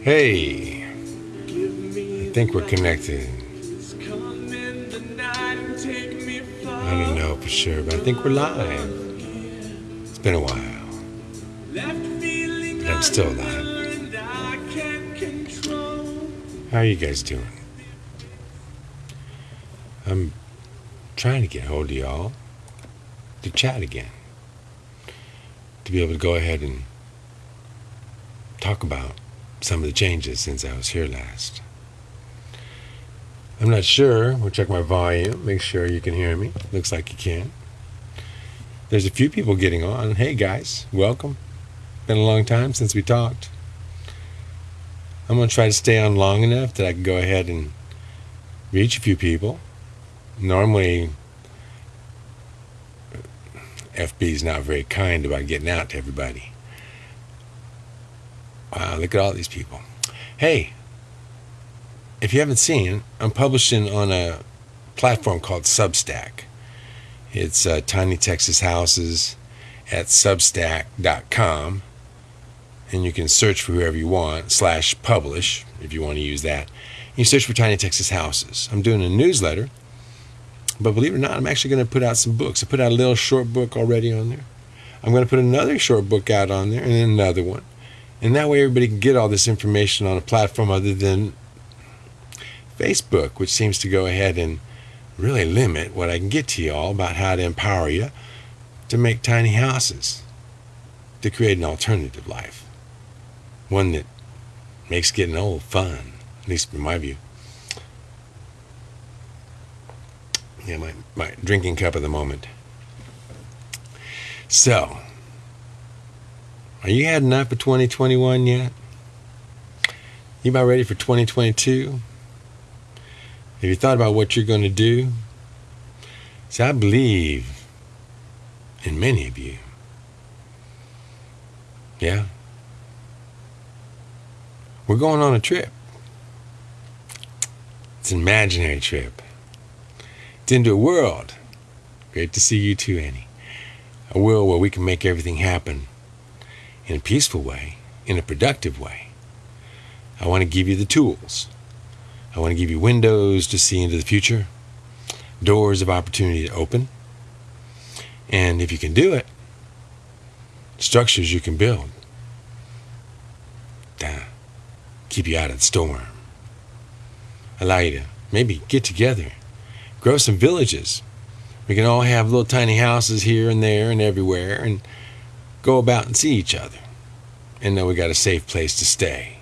Hey, I think we're connected. I don't know for sure, but I think we're live. It's been a while, but I'm still alive. How are you guys doing? I'm trying to get hold of y'all to chat again, to be able to go ahead and talk about some of the changes since I was here last. I'm not sure. We'll check my volume, make sure you can hear me. Looks like you can. There's a few people getting on. Hey guys, welcome. Been a long time since we talked. I'm going to try to stay on long enough that I can go ahead and reach a few people. Normally, FB is not very kind about getting out to everybody. Wow, look at all these people. Hey, if you haven't seen, I'm publishing on a platform called Substack. It's uh, Tiny Texas Houses at substack.com. And you can search for whoever you want, slash publish, if you want to use that. You search for Tiny Texas Houses. I'm doing a newsletter, but believe it or not, I'm actually going to put out some books. I put out a little short book already on there. I'm going to put another short book out on there and then another one. And that way everybody can get all this information on a platform other than Facebook, which seems to go ahead and really limit what I can get to you all about how to empower you to make tiny houses, to create an alternative life, one that makes getting old fun, at least from my view. Yeah, my, my drinking cup of the moment. So, are you had enough for 2021 yet? You about ready for 2022? Have you thought about what you're going to do? See, I believe in many of you. Yeah? We're going on a trip. It's an imaginary trip. Into a world. Great to see you too, Annie. A world where we can make everything happen in a peaceful way, in a productive way. I want to give you the tools. I want to give you windows to see into the future, doors of opportunity to open. And if you can do it, structures you can build to keep you out of the storm. Allow you to maybe get together, grow some villages. We can all have little tiny houses here and there and everywhere and go about and see each other and know we got a safe place to stay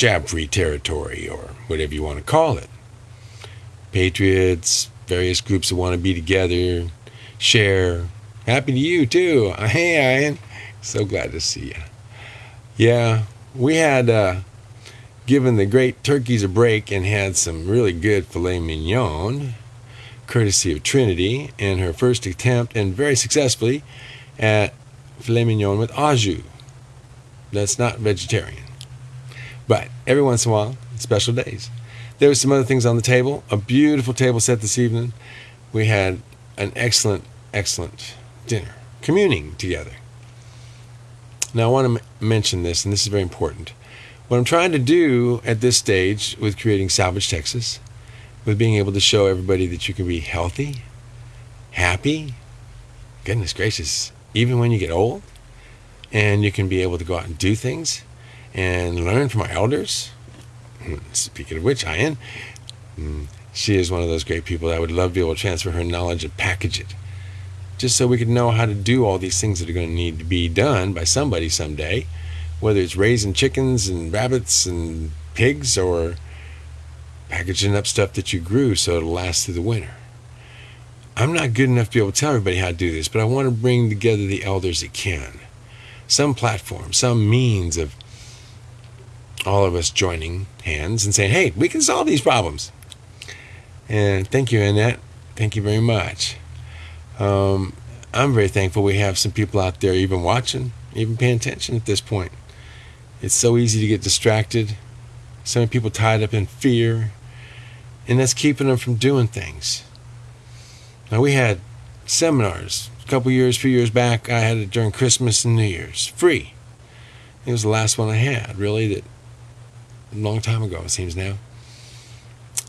jab free territory, or whatever you want to call it. Patriots, various groups that want to be together, share. Happy to you too. Hey, Ian. So glad to see you. Yeah, we had uh, given the great turkeys a break and had some really good filet mignon, courtesy of Trinity, in her first attempt and very successfully at filet mignon with au jus. That's not vegetarian. But every once in a while, special days. There were some other things on the table. A beautiful table set this evening. We had an excellent, excellent dinner, communing together. Now, I want to m- mention this, and this is very important. What I'm trying to do at this stage with creating Salvage Texas, with being able to show everybody that you can be healthy, happy, goodness gracious, even when you get old, and you can be able to go out and do things and learn from our elders. Hmm, speaking of which, Ian, hmm, she is one of those great people that I would love to be able to transfer her knowledge and package it. Just so we could know how to do all these things that are going to need to be done by somebody someday, whether it's raising chickens and rabbits and pigs or packaging up stuff that you grew so it'll last through the winter. I'm not good enough to be able to tell everybody how to do this, but I want to bring together the elders that can. Some platform, some means of all of us joining hands and saying, hey, we can solve these problems. And thank you, Annette. Thank you very much. Um, I'm very thankful we have some people out there even watching, even paying attention at this point. It's so easy to get distracted. So many people tied up in fear, and that's keeping them from doing things. Now, we had seminars. A couple years, few years back, I had it during Christmas and New Year's, free. It was the last one I had, really, that a long time ago, it seems now.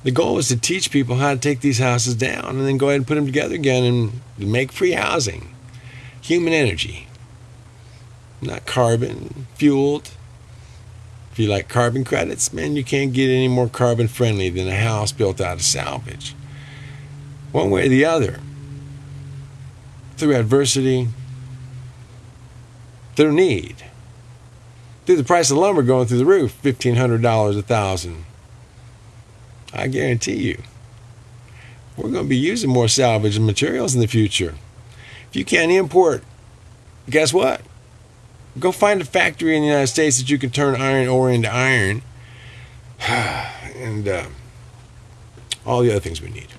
The goal was to teach people how to take these houses down and then go ahead and put them together again and make free housing. Human energy, not carbon fueled. If you like carbon credits, man, you can't get any more carbon friendly than a house built out of salvage. One way or the other. Through adversity, through need, through the price of lumber going through the roof, $1,500 a thousand. I guarantee you, we're going to be using more salvage materials in the future. If you can't import, guess what? Go find a factory in the United States that you can turn iron ore into iron and uh, all the other things we need.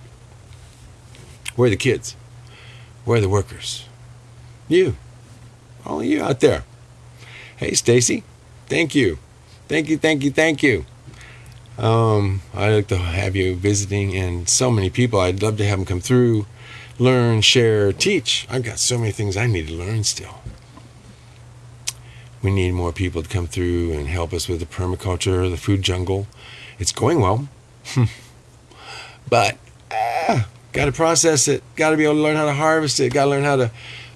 Where are the kids? Where are the workers? You. All of you out there. Hey, Stacy. Thank you. Thank you, thank you, thank you. Um, I'd like to have you visiting and so many people. I'd love to have them come through, learn, share, teach. I've got so many things I need to learn still we need more people to come through and help us with the permaculture, the food jungle. It's going well, but ah, got to process it. Got to be able to learn how to harvest it. Got to learn how to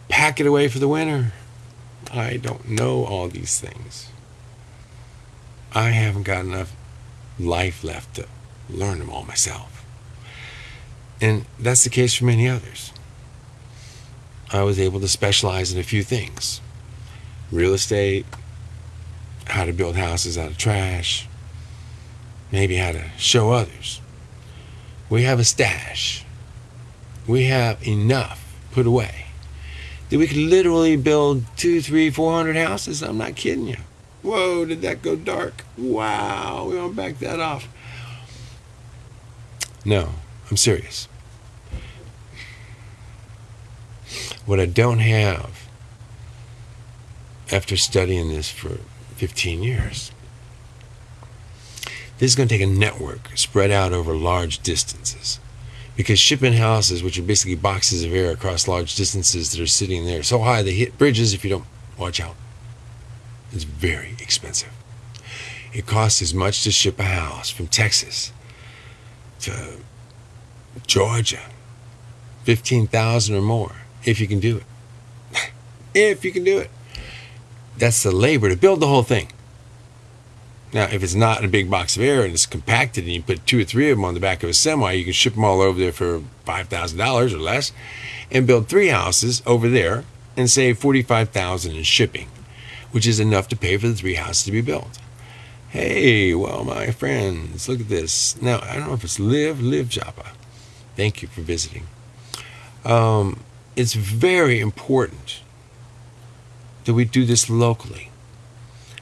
pack it away for the winter. I don't know all these things. I haven't got enough life left to learn them all myself. And that's the case for many others. I was able to specialize in a few things real estate, how to build houses out of trash, maybe how to show others. We have a stash. We have enough put away that we could literally build two, three, four hundred houses. I'm not kidding you. Whoa, did that go dark? Wow, we want to back that off. No, I'm serious. What I don't have after studying this for 15 years. This is going to take a network spread out over large distances. Because shipping houses, which are basically boxes of air across large distances that are sitting there so high they hit bridges if you don't watch out, it's very expensive. It costs as much to ship a house from Texas to Georgia, 15,000 or more, if you can do it. if you can do it that's the labor to build the whole thing. Now, if it's not a big box of air and it's compacted and you put two or three of them on the back of a semi, you can ship them all over there for $5,000 or less and build three houses over there and save 45000 in shipping, which is enough to pay for the three houses to be built. Hey, well, my friends, look at this. Now, I don't know if it's Live, Live Japa. Thank you for visiting. Um, it's very important that we do this locally.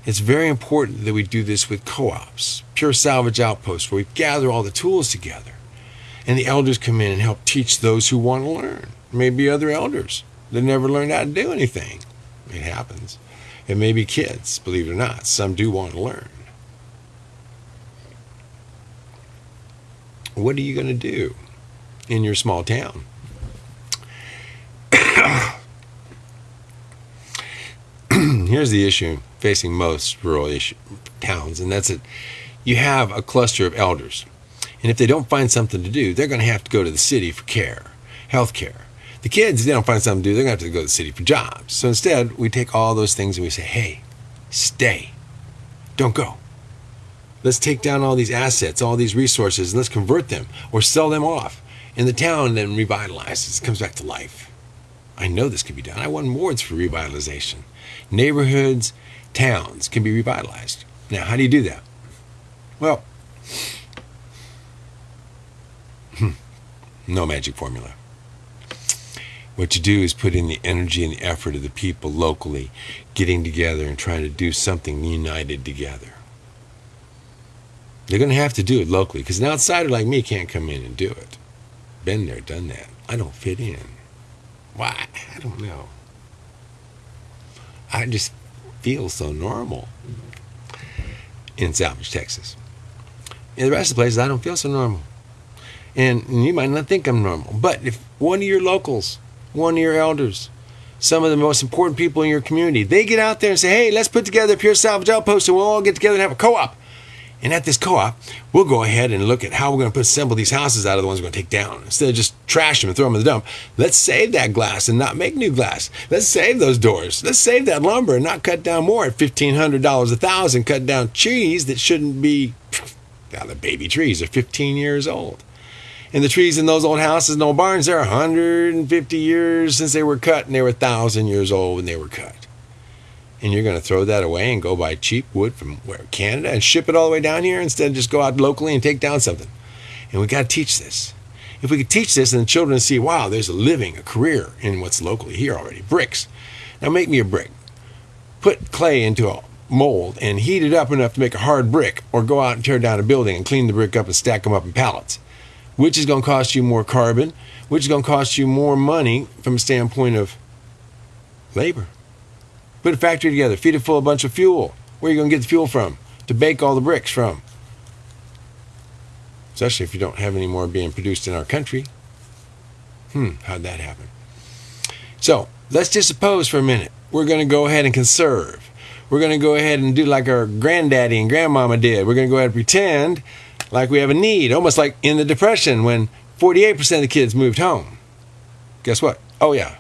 It's very important that we do this with co ops, pure salvage outposts, where we gather all the tools together. And the elders come in and help teach those who want to learn. Maybe other elders that never learned how to do anything. It happens. It may be kids, believe it or not. Some do want to learn. What are you going to do in your small town? here's the issue facing most rural issue, towns, and that's it. You have a cluster of elders, and if they don't find something to do, they're going to have to go to the city for care, health care. The kids, they don't find something to do, they're going to have to go to the city for jobs. So instead, we take all those things and we say, hey, stay. Don't go. Let's take down all these assets, all these resources, and let's convert them or sell them off. And the town then revitalizes, comes back to life. I know this can be done. I won awards for revitalization neighborhoods, towns can be revitalized. Now, how do you do that? Well, hmm, no magic formula. What you do is put in the energy and the effort of the people locally getting together and trying to do something united together. They're going to have to do it locally because an outsider like me can't come in and do it. Been there, done that. I don't fit in. Why? I don't know. I just feel so normal in Salvage, Texas. In the rest of the places, I don't feel so normal. And you might not think I'm normal, but if one of your locals one of your elders, some of the most important people in your community. They get out there and say, hey, let's put together a Pure Salvage Outpost and we'll all get together and have a co op. And at this co op, we'll go ahead and look at how we're going to assemble these houses out of the ones we're going to take down. Instead of just trash them and throw them in the dump, let's save that glass and not make new glass. Let's save those doors. Let's save that lumber and not cut down more at $1,500 a thousand, cut down trees that shouldn't be, now the baby trees are 15 years old. And the trees in those old houses and old barns, they're 150 years since they were cut, and they were 1,000 years old when they were cut. And you're going to throw that away and go buy cheap wood from where Canada and ship it all the way down here instead of just go out locally and take down something. And we got to teach this. If we could teach this and the children see, wow, there's a living, a career in what's locally here already. Bricks. Now make me a brick. Put clay into a mold and heat it up enough to make a hard brick, or go out and tear down a building and clean the brick up and stack them up in pallets which is going to cost you more carbon, which is going to cost you more money from a standpoint of labor. Put a factory together, feed it full of a bunch of fuel. Where are you going to get the fuel from? To bake all the bricks from? Especially if you don't have any more being produced in our country. Hmm, how'd that happen? So let's just suppose for a minute we're going to go ahead and conserve. We're going to go ahead and do like our granddaddy and grandmama did. We're going to go ahead and pretend like we have a need, almost like in the Depression when 48% of the kids moved home. Guess what? Oh, yeah.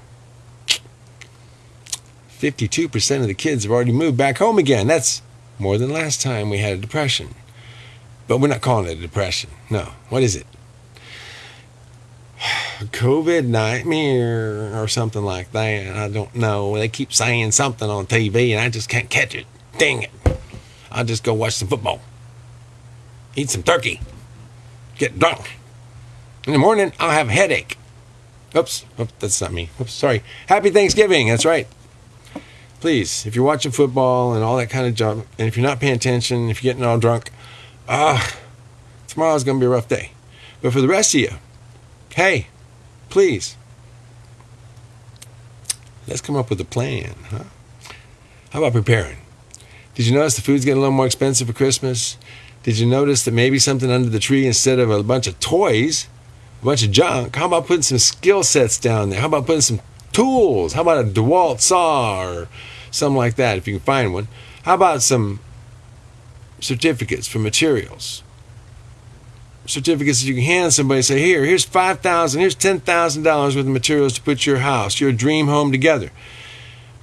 52% of the kids have already moved back home again. That's more than last time we had a depression. But we're not calling it a depression. No. What is it? COVID nightmare or something like that. I don't know. They keep saying something on TV and I just can't catch it. Dang it. I'll just go watch some football eat some turkey, get drunk. In the morning, I'll have a headache. Oops, oops, that's not me. Oops, sorry. Happy Thanksgiving. That's right. Please, if you're watching football and all that kind of junk, and if you're not paying attention, if you're getting all drunk, ah, uh, tomorrow's going to be a rough day. But for the rest of you, hey, please, let's come up with a plan, huh? How about preparing? Did you notice the food's getting a little more expensive for Christmas? Did you notice that maybe something under the tree instead of a bunch of toys, a bunch of junk? How about putting some skill sets down there? How about putting some tools? How about a DeWalt saw or something like that if you can find one? How about some certificates for materials? Certificates that you can hand somebody say, here, here's five thousand, here's ten thousand dollars worth of materials to put your house, your dream home together.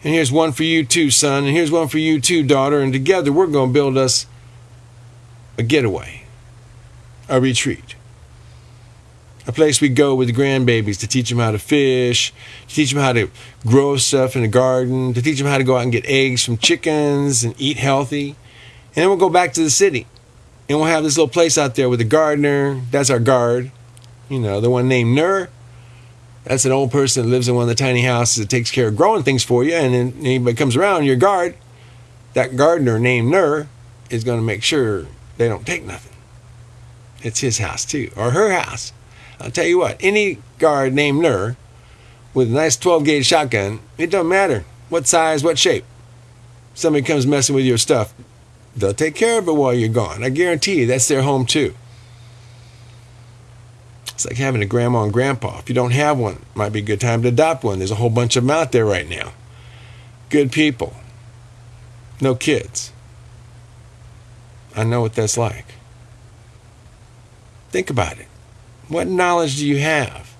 And here's one for you too, son, and here's one for you too, daughter, and together we're going to build us a getaway, a retreat, a place we go with the grandbabies to teach them how to fish, to teach them how to grow stuff in the garden, to teach them how to go out and get eggs from chickens and eat healthy. And then we'll go back to the city and we'll have this little place out there with a gardener. That's our guard, you know, the one named Nur. That's an old person that lives in one of the tiny houses that takes care of growing things for you. And then anybody comes around, your guard, that gardener named Nur, is going to make sure they don't take nothing. It's his house too, or her house. I'll tell you what, any guard named Nur with a nice 12 gauge shotgun, it don't matter what size, what shape. Somebody comes messing with your stuff, they'll take care of it while you're gone. I guarantee you that's their home too. It's like having a grandma and grandpa. If you don't have one, it might be a good time to adopt one. There's a whole bunch of them out there right now. Good people. No kids. I know what that's like. Think about it. What knowledge do you have?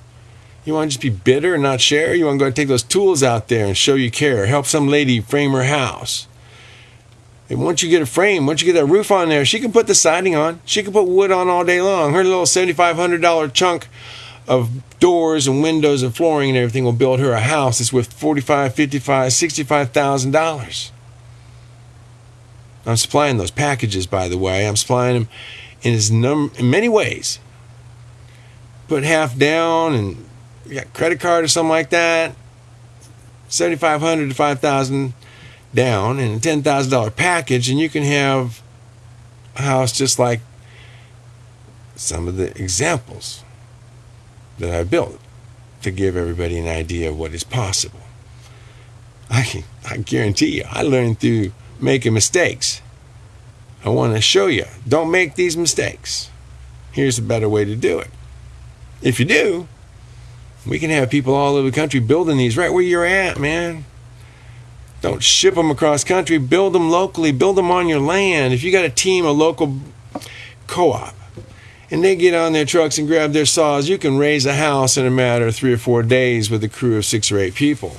You want to just be bitter and not share? You want to go and take those tools out there and show you care? Help some lady frame her house. And once you get a frame, once you get that roof on there, she can put the siding on. She can put wood on all day long. Her little $7,500 chunk of doors and windows and flooring and everything will build her a house that's worth $45, $55, $65,000. I'm supplying those packages, by the way. I'm supplying them in as num in many ways. Put half down and you got credit card or something like that. Seventy five hundred to five thousand down and a ten thousand dollar package, and you can have a house just like some of the examples that I built to give everybody an idea of what is possible. I, I guarantee you, I learned through making mistakes. I want to show you don't make these mistakes. Here's a better way to do it. If you do, We can have people all over the country building these right where you're at, man. Don't ship them across country. Build them locally. Build them on your land. If you got a team, a local co-op, and they get on their trucks and grab their saws, you can raise a house in a matter of three or four days with a crew of six or eight people.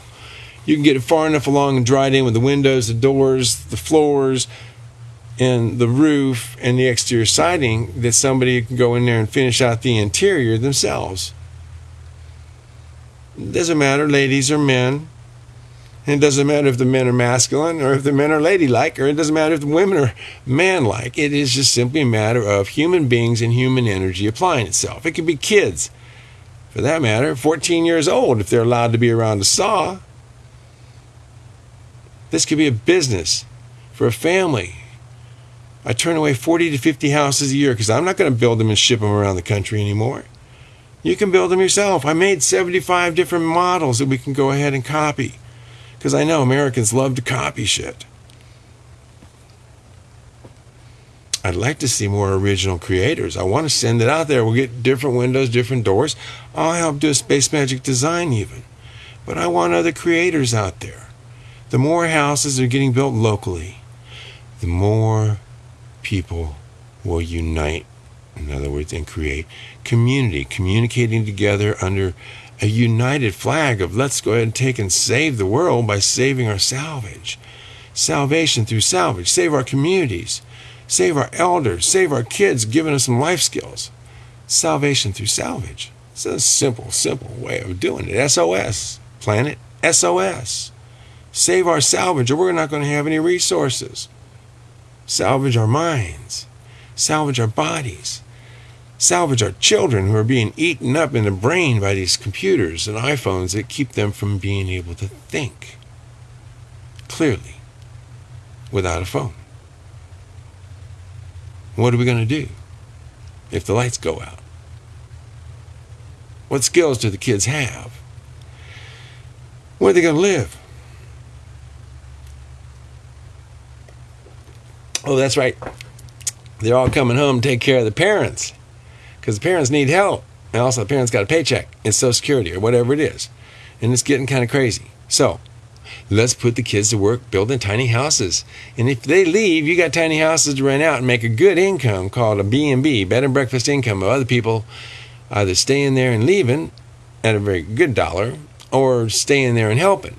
You can get it far enough along and dried in with the windows, the doors, the floors, and the roof and the exterior siding that somebody can go in there and finish out the interior themselves. It doesn't matter, ladies or men. And it doesn't matter if the men are masculine or if the men are ladylike, or it doesn't matter if the women are manlike. It is just simply a matter of human beings and human energy applying itself. It could be kids, for that matter, 14 years old if they're allowed to be around a saw. This could be a business for a family. I turn away 40 to 50 houses a year because I'm not going to build them and ship them around the country anymore. You can build them yourself. I made 75 different models that we can go ahead and copy because I know Americans love to copy shit. I'd like to see more original creators. I want to send it out there. We'll get different windows, different doors. I'll help do a Space Magic design even. But I want other creators out there. The more houses are getting built locally, the more people will unite, in other words, and create community, communicating together under a united flag of let's go ahead and take and save the world by saving our salvage. Salvation through salvage. Save our communities. Save our elders. Save our kids, giving us some life skills. Salvation through salvage. It's a simple, simple way of doing it. SOS. Planet SOS. Save our salvage, or we're not going to have any resources. Salvage our minds. Salvage our bodies salvage our children who are being eaten up in the brain by these computers and iPhones that keep them from being able to think clearly without a phone. What are we going to do if the lights go out? What skills do the kids have? Where are they going to live? Oh, that's right. They're all coming home to take care of the parents because the parents need help. And also, the parents got a paycheck in Social Security or whatever it is. And it's getting kind of crazy. So, let's put the kids to work building tiny houses. And if they leave, you got tiny houses to rent out and make a good income called a B&B, bed and breakfast income of other people either staying there and leaving at a very good dollar or staying there and helping,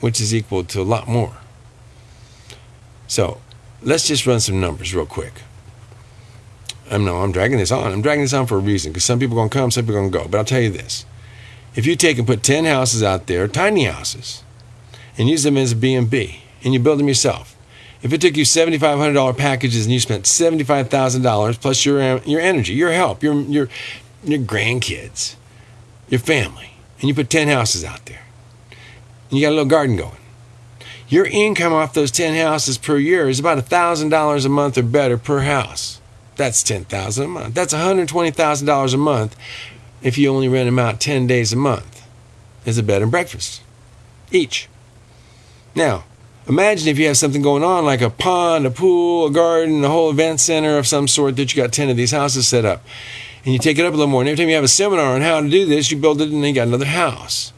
which is equal to a lot more. So, let's just run some numbers real quick. I'm no, I'm dragging this on. I'm dragging this on for a reason because some people are to come, some people are to go. But I'll tell you this: if you take and put 10 houses out there, tiny houses, and use them as a B&B, and you build them yourself, if it took you $7,500 packages and you spent $75,000 plus your uh, your energy, your help, your your your grandkids, your family, and you put 10 houses out there, and you got a little garden going, your income off those 10 houses per year is about $1,000 a month or better per house. That's ten thousand a month. That's one hundred twenty thousand dollars a month if you only rent them out ten days a month as a bed and breakfast each. Now, imagine if you have something going on like a pond, a pool, a garden, a whole event center of some sort that you got ten of these houses set up, and you take it up a little more. And every time you have a seminar on how to do this, you build it, and then you got another house.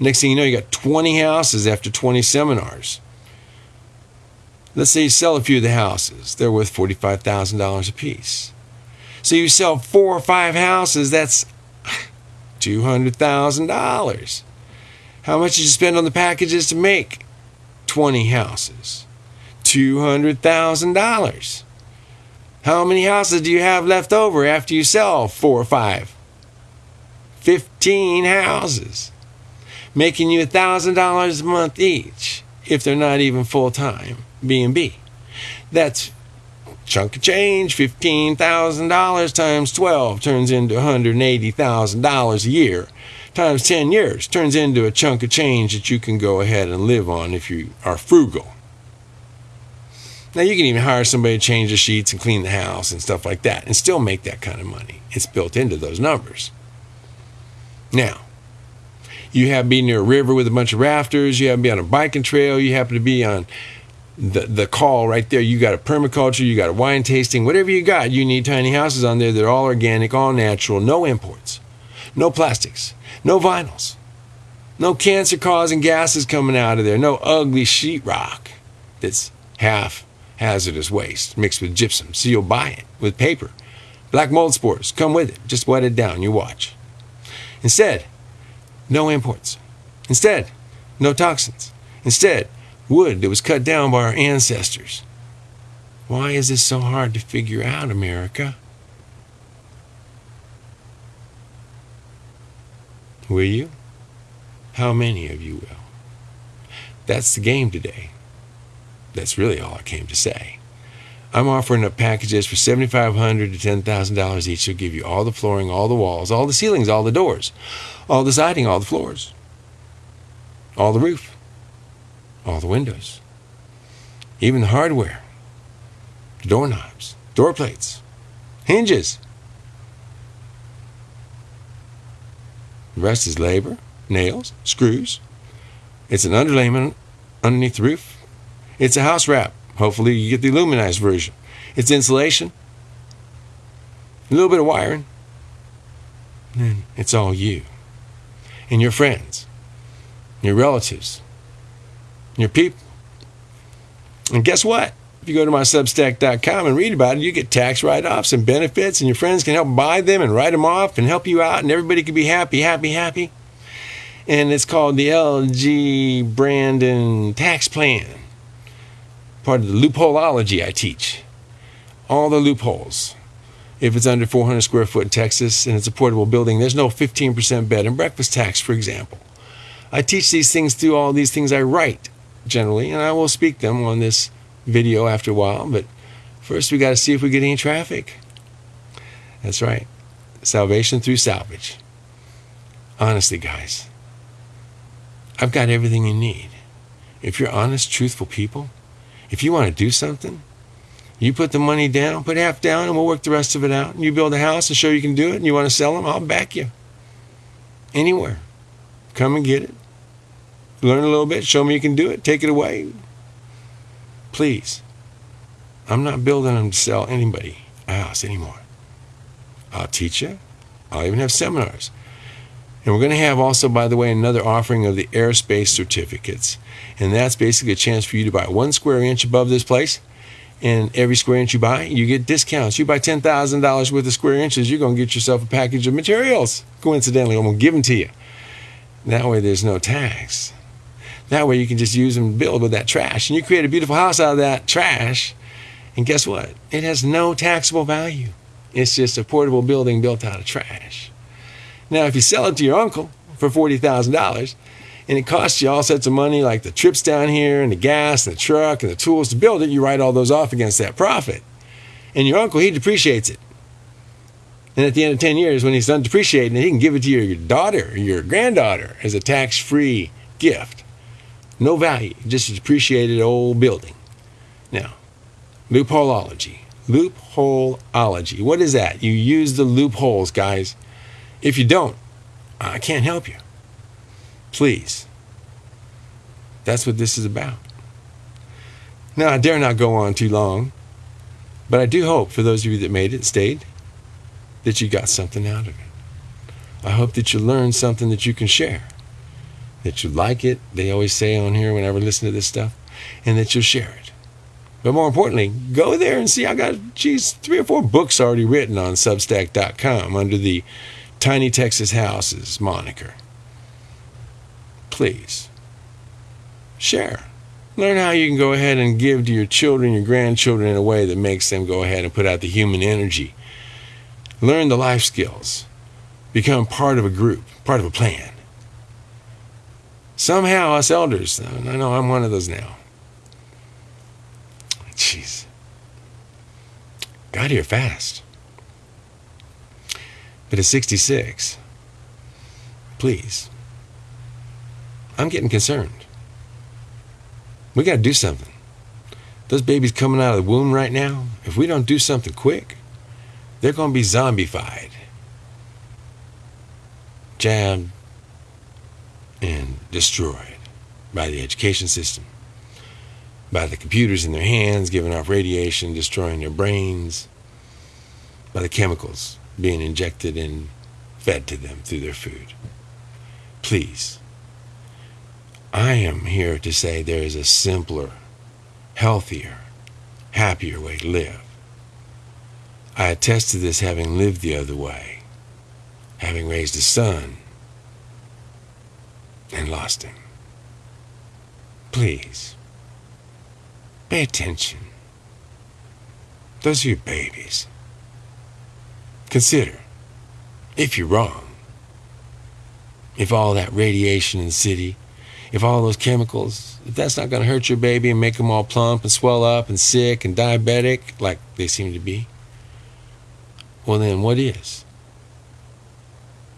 Next thing you know, you got 20 houses after 20 seminars. Let's say you sell a few of the houses, they're worth $45,000 a piece. So you sell four or five houses, that's $200,000. How much did you spend on the packages to make 20 houses? $200,000. How many houses do you have left over after you sell four or five? 15 houses, making you $1,000 a month each if they're not even full time. B&B. That's chunk of change, $15,000 times 12 turns into $180,000 a year. Times 10 years turns into a chunk of change that you can go ahead and live on if you are frugal. Now, you can even hire somebody to change the sheets and clean the house and stuff like that and still make that kind of money. It's built into those numbers. Now, you have to be near a river with a bunch of rafters, you have to be on a biking trail, you happen to be on the, the call right there. You got a permaculture, you got a wine tasting, whatever you got, you need tiny houses on there that are all organic, all natural, no imports. no plastics, no vinyls, no cancer causing gases coming out of there, no ugly sheetrock that's half hazardous waste mixed with gypsum. So you'll buy it with paper. Black mold spores come with it. Just wet it down. You watch. Instead, no imports. Instead, no toxins. Instead, wood that was cut down by our ancestors. Why is this so hard to figure out, America? Will you? How many of you will? That's the game today. That's really all I came to say. I'm offering up packages for $7,500 to $10,000 each. They'll give you all the flooring, all the walls, all the ceilings, all the doors, all the siding, all the floors, all the roof, all the windows, even the hardware, the doorknobs, door plates, hinges. The rest is labor, nails, screws. It's an underlayment underneath the roof. It's a house wrap. Hopefully, you get the aluminized version. It's insulation, a little bit of wiring, and it's all you and your friends, your relatives, your people. And guess what? If you go to my substack.com and read about it, you get tax write offs and benefits, and your friends can help buy them and write them off and help you out, and everybody can be happy, happy, happy. And it's called the LG Brandon Tax Plan part of the loopholeology I teach. All the loopholes. If it's under 400 square foot in Texas and it's a portable building, there's no 15% bed and breakfast tax, for example. I teach these things through all these things I write generally, and I will speak them on this video after a while. But first, we got to see if we get any traffic. That's right. Salvation through salvage. Honestly, guys, I've got everything you need. If you're honest, truthful people, if you want to do something, you put the money down, put half down, and we'll work the rest of it out. And you build a house and show you can do it, and you want to sell them, I'll back you. Anywhere. Come and get it. Learn a little bit, show me you can do it, take it away. Please. I'm not building them to sell anybody a house anymore. I'll teach you. I'll even have seminars. And we're going to have also, by the way, another offering of the airspace certificates. And that's basically a chance for you to buy one square inch above this place. And every square inch you buy, you get discounts. You buy $10,000 worth of square inches, you're going to get yourself a package of materials. Coincidentally, I'm going to give them to you. That way, there's no tax. That way, you can just use them and build with that trash. And you create a beautiful house out of that trash. And guess what? It has no taxable value. It's just a portable building built out of trash. Now, if you sell it to your uncle for $40,000, and it costs you all sorts of money, like the trips down here and the gas and the truck and the tools to build it, you write all those off against that profit. And your uncle, he depreciates it. And at the end of 10 years, when he's done depreciating it, he can give it to your daughter or your granddaughter as a tax free gift. No value, just a depreciated old building. Now, loopholeology. Loopholeology. What is that? You use the loopholes, guys. If you don't, I can't help you. Please. That's what this is about. Now, I dare not go on too long, but I do hope for those of you that made it, stayed, that you got something out of it. I hope that you learned something that you can share, that you like it. They always say on here whenever I listen to this stuff, and that you'll share it. But more importantly, go there and see. I got, geez, three or four books already written on Substack.com under the Tiny Texas Houses moniker please share. Learn how you can go ahead and give to your children, your grandchildren in a way that makes them go ahead and put out the human energy. Learn the life skills. Become part of a group, part of a plan. Somehow, us elders, I know I'm one of those now. Jeez. Got here fast. But at 66, please I'm getting concerned. We got to do something. Those babies coming out of the womb right now, if we don't do something quick, they're going to be zombified, jabbed, and destroyed by the education system, by the computers in their hands giving off radiation, destroying their brains, by the chemicals being injected and fed to them through their food. Please, I am here to say there is a simpler, healthier, happier way to live. I attest to this having lived the other way, having raised a son and lost him. Please, pay attention. Those are your babies. Consider, if you're wrong, if all that radiation in the city, if all those chemicals, if that's not going to hurt your baby and make them all plump and swell up and sick and diabetic like they seem to be, well, then what is?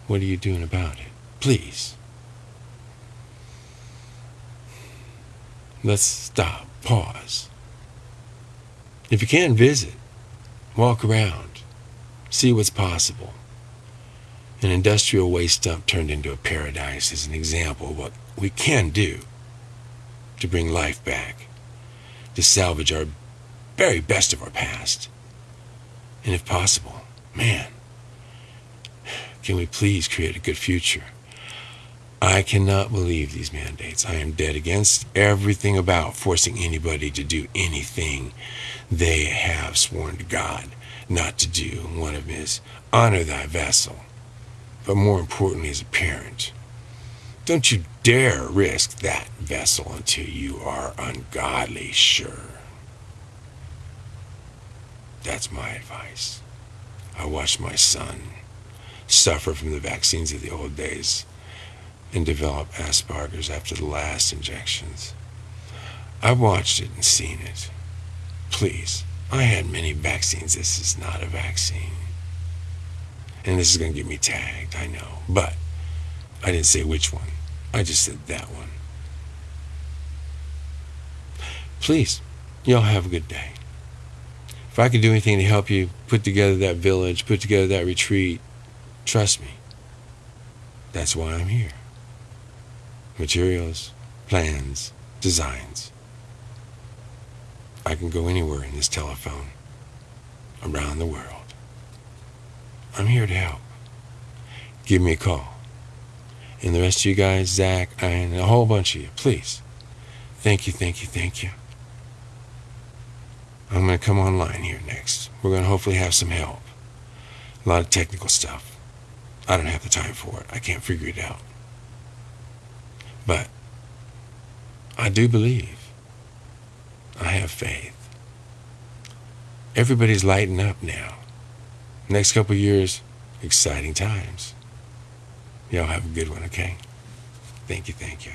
What are you doing about it? Please. Let's stop, pause. If you can visit, walk around, see what's possible. An industrial waste dump turned into a paradise is an example of what we can do to bring life back, to salvage our very best of our past. And if possible, man, can we please create a good future? I cannot believe these mandates. I am dead against everything about forcing anybody to do anything they have sworn to God not to do. One of them is honor thy vessel, but more importantly, as a parent, don't you dare risk that vessel until you are ungodly sure. That's my advice. I watched my son suffer from the vaccines of the old days and develop Asperger's after the last injections. I've watched it and seen it. Please, I had many vaccines. This is not a vaccine. And this is going to get me tagged, I know. But I didn't say which one. I just said that one. Please, y'all have a good day. If I can do anything to help you put together that village, put together that retreat, trust me. That's why I'm here materials, plans, designs. I can go anywhere in this telephone, around the world. I'm here to help. Give me a call. And the rest of you guys, Zach, and a whole bunch of you, please. Thank you, thank you, thank you. I'm going to come online here next. We're going to hopefully have some help. A lot of technical stuff. I don't have the time for it. I can't figure it out. But I do believe. I have faith. Everybody's lighting up now. Next couple years, exciting times. Y'all have a good one, okay? Thank you, thank you.